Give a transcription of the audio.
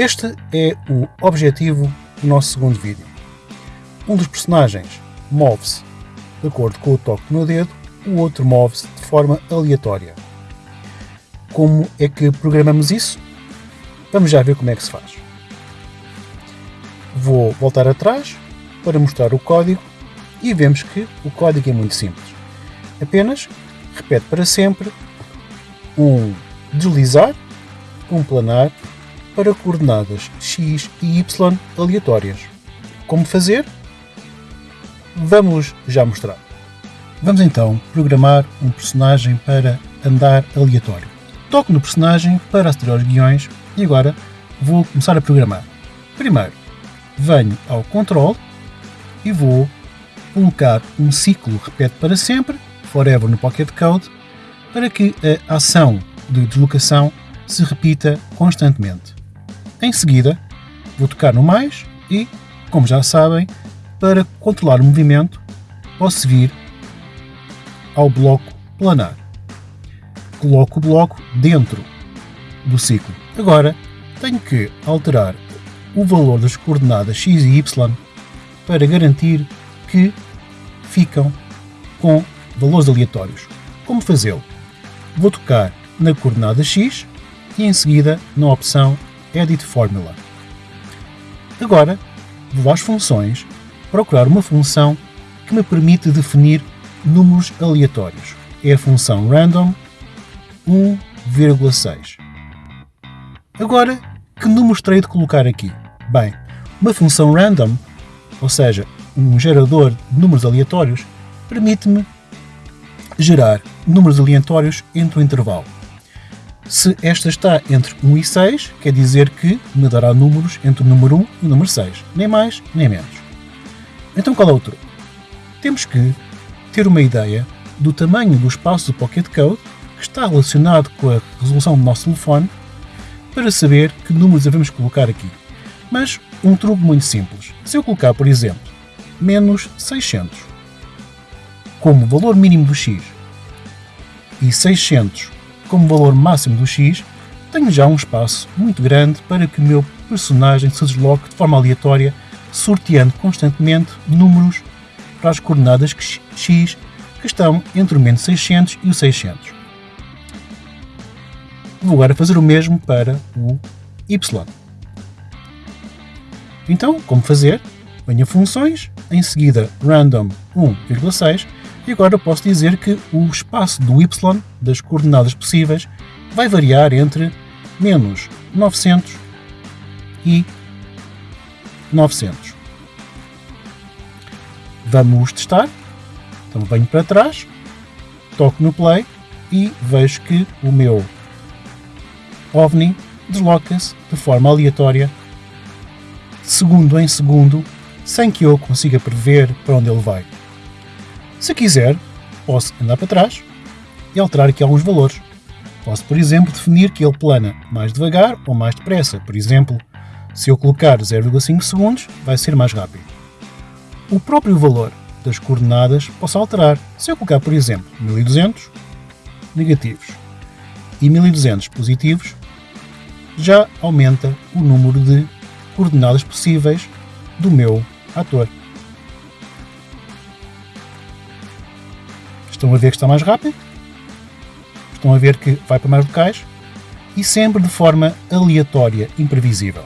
Este é o objetivo do nosso segundo vídeo. Um dos personagens move-se de acordo com o toque meu dedo, o outro move-se de forma aleatória. Como é que programamos isso? Vamos já ver como é que se faz. Vou voltar atrás para mostrar o código e vemos que o código é muito simples. Apenas repete para sempre um deslizar, um planar para coordenadas x e y aleatórias. Como fazer? Vamos já mostrar. Vamos então programar um personagem para andar aleatório. Toco no personagem para aceder aos guiões e agora vou começar a programar. Primeiro, venho ao control e vou colocar um ciclo repete para sempre, forever no Pocket Code, para que a ação de deslocação se repita constantemente. Em seguida, vou tocar no mais e, como já sabem, para controlar o movimento, posso vir ao bloco planar. Coloco o bloco dentro do ciclo. Agora, tenho que alterar o valor das coordenadas x e y para garantir que ficam com valores aleatórios. Como fazê-lo? Vou tocar na coordenada x e em seguida na opção Edit Formula. Agora vou às funções procurar uma função que me permite definir números aleatórios. É a função random 1,6. Agora, que números terei de colocar aqui? Bem, uma função random, ou seja, um gerador de números aleatórios, permite-me gerar números aleatórios entre o intervalo se esta está entre 1 e 6, quer dizer que me dará números entre o número 1 e o número 6, nem mais nem menos. Então qual é o truque? Temos que ter uma ideia do tamanho do espaço do Pocket Code que está relacionado com a resolução do nosso telefone para saber que números devemos colocar aqui. Mas um truque muito simples. Se eu colocar, por exemplo, menos 600 como valor mínimo do x e 600 como valor máximo do x, tenho já um espaço muito grande para que o meu personagem se desloque de forma aleatória, sorteando constantemente números para as coordenadas x que estão entre o menos 600 e o 600. Vou agora fazer o mesmo para o y. Então, como fazer? Venho a funções, em seguida random 1,6 e agora posso dizer que o espaço do y das coordenadas possíveis vai variar entre menos 900 e 900. Vamos testar. Então venho para trás, toco no play e vejo que o meu OVNI desloca-se de forma aleatória, segundo em segundo, sem que eu consiga prever para onde ele vai. Se quiser, posso andar para trás e alterar aqui alguns valores. Posso, por exemplo, definir que ele plana mais devagar ou mais depressa. Por exemplo, se eu colocar 0,5 segundos, vai ser mais rápido. O próprio valor das coordenadas posso alterar. Se eu colocar, por exemplo, 1200 negativos e 1200 positivos, já aumenta o número de coordenadas possíveis do meu ator. Estão a ver que está mais rápido, estão a ver que vai para mais locais e sempre de forma aleatória, imprevisível.